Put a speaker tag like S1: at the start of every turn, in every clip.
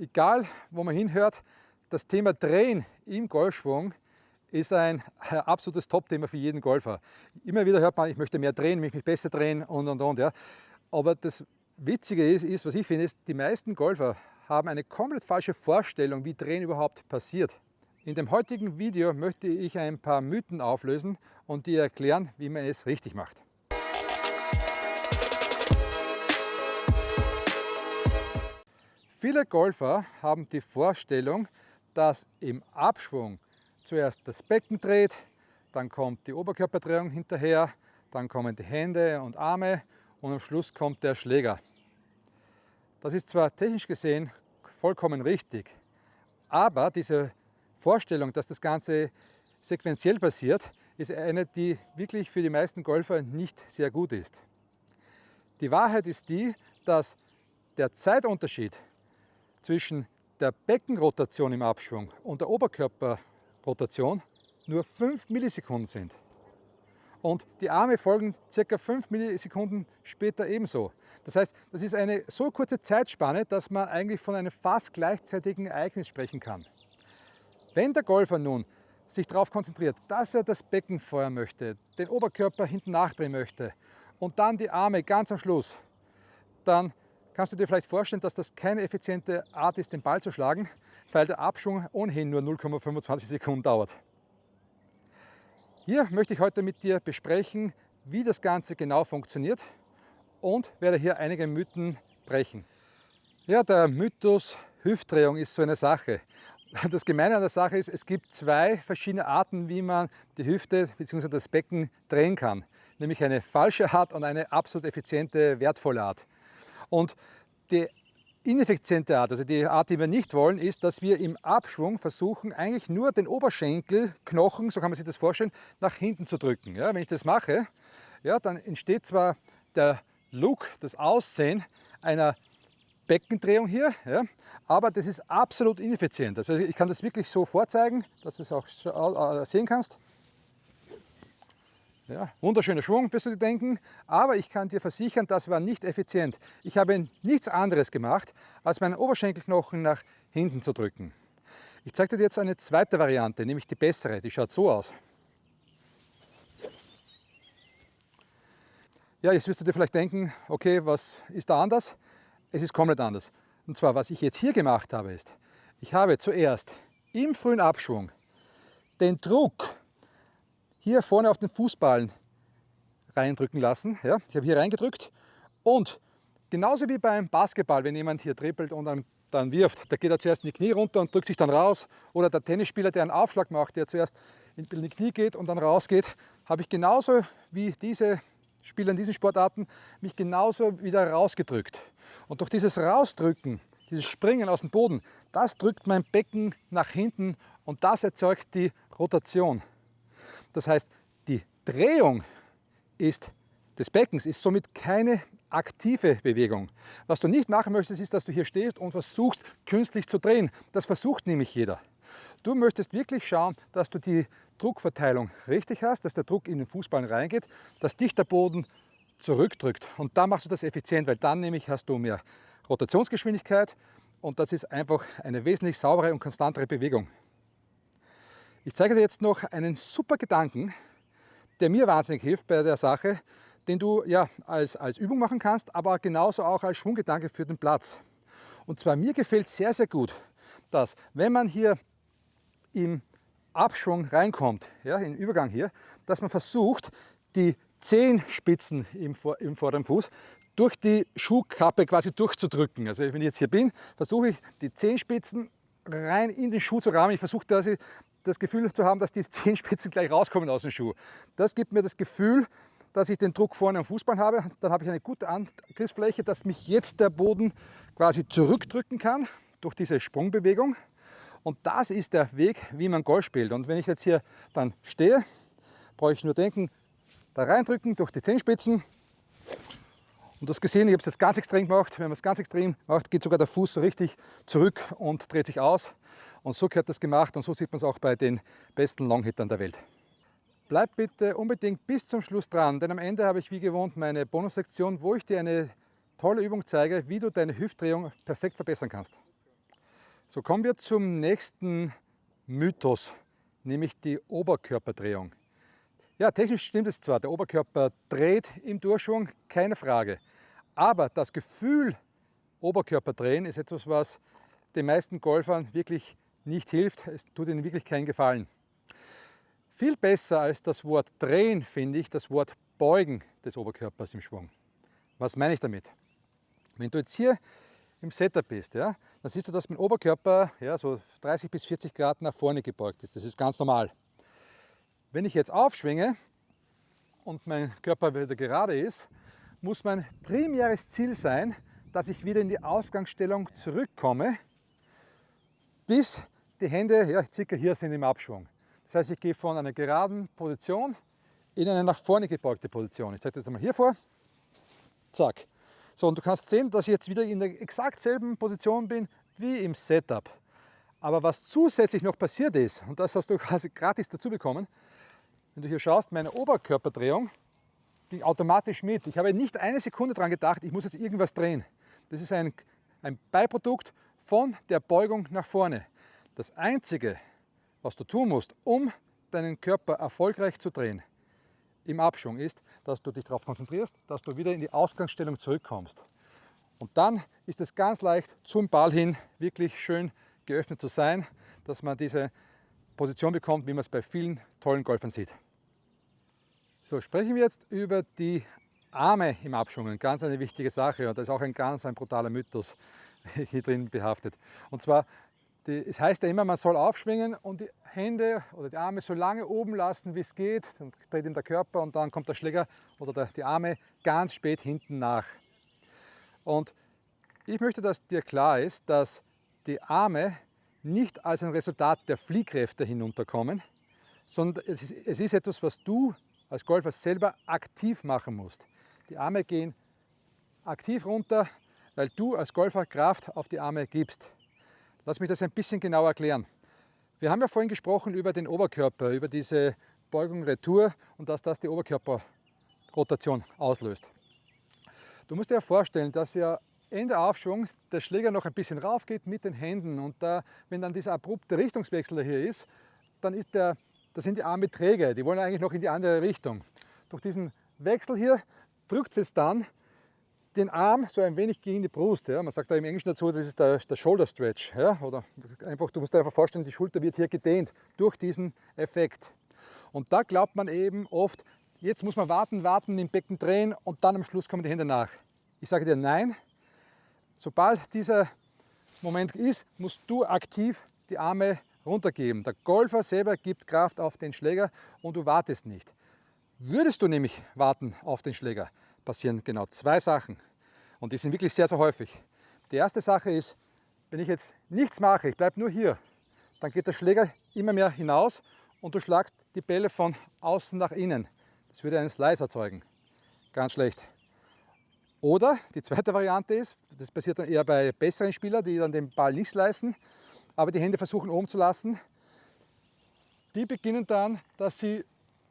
S1: Egal, wo man hinhört, das Thema Drehen im Golfschwung ist ein absolutes Top-Thema für jeden Golfer. Immer wieder hört man, ich möchte mehr drehen, mich besser drehen und und und. Ja. Aber das Witzige ist, ist, was ich finde, ist, die meisten Golfer haben eine komplett falsche Vorstellung, wie Drehen überhaupt passiert. In dem heutigen Video möchte ich ein paar Mythen auflösen und dir erklären, wie man es richtig macht. Viele Golfer haben die Vorstellung, dass im Abschwung zuerst das Becken dreht, dann kommt die Oberkörperdrehung hinterher, dann kommen die Hände und Arme und am Schluss kommt der Schläger. Das ist zwar technisch gesehen vollkommen richtig, aber diese Vorstellung, dass das Ganze sequenziell passiert, ist eine, die wirklich für die meisten Golfer nicht sehr gut ist. Die Wahrheit ist die, dass der Zeitunterschied zwischen der Beckenrotation im Abschwung und der Oberkörperrotation nur 5 Millisekunden sind. Und die Arme folgen ca. 5 Millisekunden später ebenso. Das heißt, das ist eine so kurze Zeitspanne, dass man eigentlich von einem fast gleichzeitigen Ereignis sprechen kann. Wenn der Golfer nun sich darauf konzentriert, dass er das Becken feuern möchte, den Oberkörper hinten nachdrehen möchte und dann die Arme ganz am Schluss, dann kannst du dir vielleicht vorstellen, dass das keine effiziente Art ist, den Ball zu schlagen, weil der Abschwung ohnehin nur 0,25 Sekunden dauert. Hier möchte ich heute mit dir besprechen, wie das Ganze genau funktioniert und werde hier einige Mythen brechen. Ja, der Mythos Hüftdrehung ist so eine Sache. Das Gemeine an der Sache ist, es gibt zwei verschiedene Arten, wie man die Hüfte bzw. das Becken drehen kann. Nämlich eine falsche Art und eine absolut effiziente, wertvolle Art. Und die ineffiziente Art, also die Art, die wir nicht wollen, ist, dass wir im Abschwung versuchen, eigentlich nur den Oberschenkelknochen, so kann man sich das vorstellen, nach hinten zu drücken. Ja, wenn ich das mache, ja, dann entsteht zwar der Look, das Aussehen einer Beckendrehung hier, ja, aber das ist absolut ineffizient. Also ich kann das wirklich so vorzeigen, dass du es auch äh, sehen kannst. Ja, wunderschöner Schwung, wirst du dir denken, aber ich kann dir versichern, das war nicht effizient. Ich habe nichts anderes gemacht, als meinen Oberschenkelknochen nach hinten zu drücken. Ich zeige dir jetzt eine zweite Variante, nämlich die bessere, die schaut so aus. Ja, jetzt wirst du dir vielleicht denken, okay, was ist da anders? Es ist komplett anders. Und zwar, was ich jetzt hier gemacht habe, ist, ich habe zuerst im frühen Abschwung den Druck hier vorne auf den Fußballen reindrücken lassen. Ja, ich habe hier reingedrückt und genauso wie beim Basketball, wenn jemand hier trippelt und dann, dann wirft, da geht er zuerst in die Knie runter und drückt sich dann raus. Oder der Tennisspieler, der einen Aufschlag macht, der zuerst in die Knie geht und dann rausgeht, habe ich genauso wie diese Spieler in diesen Sportarten mich genauso wieder rausgedrückt. Und durch dieses Rausdrücken, dieses Springen aus dem Boden, das drückt mein Becken nach hinten und das erzeugt die Rotation. Das heißt, die Drehung ist des Beckens ist somit keine aktive Bewegung. Was du nicht machen möchtest, ist, dass du hier stehst und versuchst, künstlich zu drehen. Das versucht nämlich jeder. Du möchtest wirklich schauen, dass du die Druckverteilung richtig hast, dass der Druck in den Fußball reingeht, dass dich der Boden zurückdrückt. Und dann machst du das effizient, weil dann nämlich hast du mehr Rotationsgeschwindigkeit und das ist einfach eine wesentlich saubere und konstantere Bewegung. Ich zeige dir jetzt noch einen super Gedanken, der mir wahnsinnig hilft bei der Sache, den du ja als, als Übung machen kannst, aber genauso auch als Schwunggedanke für den Platz. Und zwar mir gefällt sehr, sehr gut, dass wenn man hier im Abschwung reinkommt, ja, im Übergang hier, dass man versucht, die Zehenspitzen im, im vorderen Fuß durch die Schuhkappe quasi durchzudrücken. Also wenn ich jetzt hier bin, versuche ich die Zehenspitzen rein in den Schuh zu rahmen. Ich versuche, dass ich das Gefühl zu haben, dass die Zehenspitzen gleich rauskommen aus dem Schuh. Das gibt mir das Gefühl, dass ich den Druck vorne am Fußball habe. Dann habe ich eine gute Angriffsfläche, dass mich jetzt der Boden quasi zurückdrücken kann durch diese Sprungbewegung. Und das ist der Weg, wie man Golf spielt. Und wenn ich jetzt hier dann stehe, brauche ich nur denken, da reindrücken durch die Zehenspitzen. Und das gesehen, ich habe es jetzt ganz extrem gemacht. Wenn man es ganz extrem macht, geht sogar der Fuß so richtig zurück und dreht sich aus. Und so gehört das gemacht und so sieht man es auch bei den besten Longhittern der Welt. Bleib bitte unbedingt bis zum Schluss dran, denn am Ende habe ich wie gewohnt meine Bonussektion, wo ich dir eine tolle Übung zeige, wie du deine Hüftdrehung perfekt verbessern kannst. So kommen wir zum nächsten Mythos, nämlich die Oberkörperdrehung. Ja, technisch stimmt es zwar, der Oberkörper dreht im Durchschwung, keine Frage. Aber das Gefühl Oberkörperdrehen ist etwas, was den meisten Golfern wirklich nicht hilft. Es tut ihnen wirklich keinen Gefallen. Viel besser als das Wort drehen finde ich das Wort beugen des Oberkörpers im Schwung. Was meine ich damit? Wenn du jetzt hier im Setup bist, ja, dann siehst du, dass mein Oberkörper ja, so 30 bis 40 Grad nach vorne gebeugt ist. Das ist ganz normal. Wenn ich jetzt aufschwinge und mein Körper wieder gerade ist, muss mein primäres Ziel sein, dass ich wieder in die Ausgangsstellung zurückkomme, bis die Hände ja, circa hier sind im Abschwung. Das heißt, ich gehe von einer geraden Position in eine nach vorne gebeugte Position. Ich zeige das jetzt einmal hier vor. Zack. So, und du kannst sehen, dass ich jetzt wieder in der exakt selben Position bin wie im Setup. Aber was zusätzlich noch passiert ist, und das hast du quasi gratis dazu bekommen, wenn du hier schaust, meine Oberkörperdrehung ging automatisch mit. Ich habe nicht eine Sekunde daran gedacht, ich muss jetzt irgendwas drehen. Das ist ein, ein Beiprodukt von der Beugung nach vorne. Das Einzige, was du tun musst, um deinen Körper erfolgreich zu drehen im Abschwung, ist, dass du dich darauf konzentrierst, dass du wieder in die Ausgangsstellung zurückkommst. Und dann ist es ganz leicht, zum Ball hin wirklich schön geöffnet zu sein, dass man diese Position bekommt, wie man es bei vielen tollen Golfern sieht. So, sprechen wir jetzt über die Arme im Abschwung. Ganz eine wichtige Sache und das ist auch ein ganz ein brutaler Mythos hier drin behaftet. Und zwar, die, es heißt ja immer, man soll aufschwingen und die Hände oder die Arme so lange oben lassen, wie es geht. Dann dreht ihm der Körper und dann kommt der Schläger oder der, die Arme ganz spät hinten nach. Und ich möchte, dass dir klar ist, dass die Arme nicht als ein Resultat der Fliehkräfte hinunterkommen, sondern es ist, es ist etwas, was du als Golfer selber aktiv machen musst. Die Arme gehen aktiv runter, weil du als Golfer Kraft auf die Arme gibst. Lass mich das ein bisschen genauer erklären. Wir haben ja vorhin gesprochen über den Oberkörper, über diese Beugung Retour und dass das die Oberkörperrotation auslöst. Du musst dir vorstellen, dass ja Ende Aufschwung der Schläger noch ein bisschen rauf geht mit den Händen und da, wenn dann dieser abrupte Richtungswechsel hier ist, dann ist der das sind die Arme träge, die wollen eigentlich noch in die andere Richtung. Durch diesen Wechsel hier drückt es dann den Arm so ein wenig gegen die Brust. Ja. Man sagt da im Englischen dazu, das ist der, der Shoulder Stretch. Ja. Oder einfach, du musst dir einfach vorstellen, die Schulter wird hier gedehnt durch diesen Effekt. Und da glaubt man eben oft, jetzt muss man warten, warten, im Becken drehen und dann am Schluss kommen die Hände nach. Ich sage dir nein, sobald dieser Moment ist, musst du aktiv die Arme runtergeben. Der Golfer selber gibt Kraft auf den Schläger und du wartest nicht. Würdest du nämlich warten auf den Schläger, passieren genau zwei Sachen. Und die sind wirklich sehr, sehr häufig. Die erste Sache ist, wenn ich jetzt nichts mache, ich bleibe nur hier, dann geht der Schläger immer mehr hinaus und du schlagst die Bälle von außen nach innen. Das würde einen Slice erzeugen. Ganz schlecht. Oder die zweite Variante ist, das passiert dann eher bei besseren Spielern, die dann den Ball nicht slicen, aber die Hände versuchen oben zu lassen. Die beginnen dann, dass sie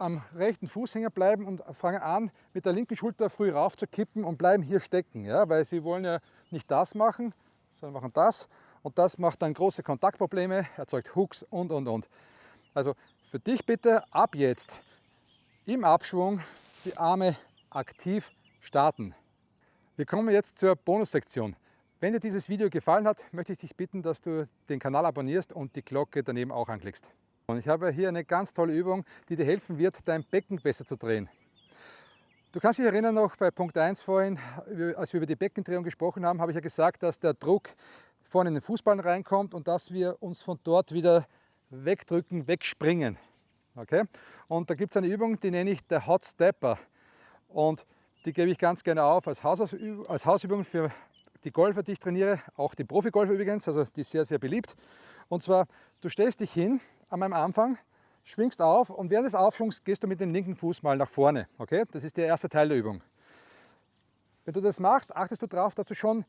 S1: am rechten Fußhänger bleiben und fangen an, mit der linken Schulter früh rauf zu kippen und bleiben hier stecken, ja, weil sie wollen ja nicht das machen, sondern machen das und das macht dann große Kontaktprobleme, erzeugt Hooks und und und. Also für dich bitte ab jetzt im Abschwung die Arme aktiv starten. Wir kommen jetzt zur Bonussektion. Wenn dir dieses Video gefallen hat, möchte ich dich bitten, dass du den Kanal abonnierst und die Glocke daneben auch anklickst. Und ich habe hier eine ganz tolle Übung, die dir helfen wird, dein Becken besser zu drehen. Du kannst dich erinnern noch bei Punkt 1 vorhin, als wir über die Beckendrehung gesprochen haben, habe ich ja gesagt, dass der Druck vorne in den Fußball reinkommt und dass wir uns von dort wieder wegdrücken, wegspringen. Okay? Und da gibt es eine Übung, die nenne ich der Hot Stepper. Und die gebe ich ganz gerne auf als Hausübung für die Golfer, die ich trainiere, auch die Profigolfer übrigens, also die ist sehr, sehr beliebt. Und zwar, du stellst dich hin an meinem Anfang, schwingst auf und während des Aufschwungs gehst du mit dem linken Fuß mal nach vorne. Okay? Das ist der erste Teil der Übung. Wenn du das machst, achtest du darauf, dass du schon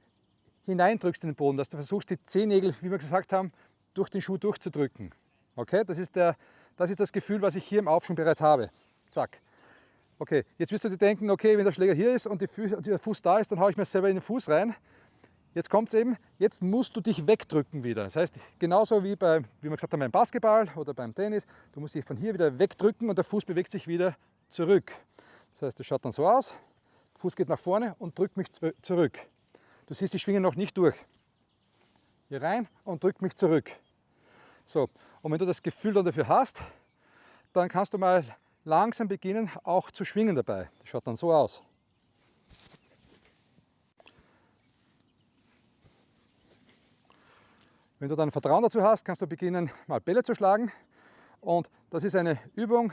S1: hineindrückst in den Boden, dass du versuchst, die Zehennägel, wie wir gesagt haben, durch den Schuh durchzudrücken. Okay? Das ist, der, das ist das Gefühl, was ich hier im Aufschwung bereits habe. Zack. Okay, jetzt wirst du dir denken, okay, wenn der Schläger hier ist und, und der Fuß da ist, dann haue ich mir selber in den Fuß rein. Jetzt kommt es eben, jetzt musst du dich wegdrücken wieder. Das heißt, genauso wie, bei, wie wir gesagt haben beim Basketball oder beim Tennis, du musst dich von hier wieder wegdrücken und der Fuß bewegt sich wieder zurück. Das heißt, das schaut dann so aus, Fuß geht nach vorne und drückt mich zurück. Du siehst die Schwinge noch nicht durch. Hier rein und drückt mich zurück. So, und wenn du das Gefühl dann dafür hast, dann kannst du mal langsam beginnen, auch zu schwingen dabei. Das schaut dann so aus. Wenn du dann Vertrauen dazu hast, kannst du beginnen, mal Bälle zu schlagen. Und das ist eine Übung,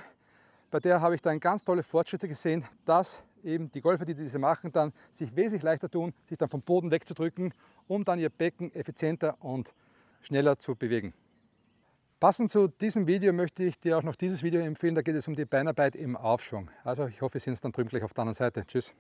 S1: bei der habe ich dann ganz tolle Fortschritte gesehen, dass eben die Golfer, die diese machen, dann sich wesentlich leichter tun, sich dann vom Boden wegzudrücken, um dann ihr Becken effizienter und schneller zu bewegen. Passend zu diesem Video möchte ich dir auch noch dieses Video empfehlen, da geht es um die Beinarbeit im Aufschwung. Also ich hoffe, wir sehen uns dann drüben gleich auf der anderen Seite. Tschüss.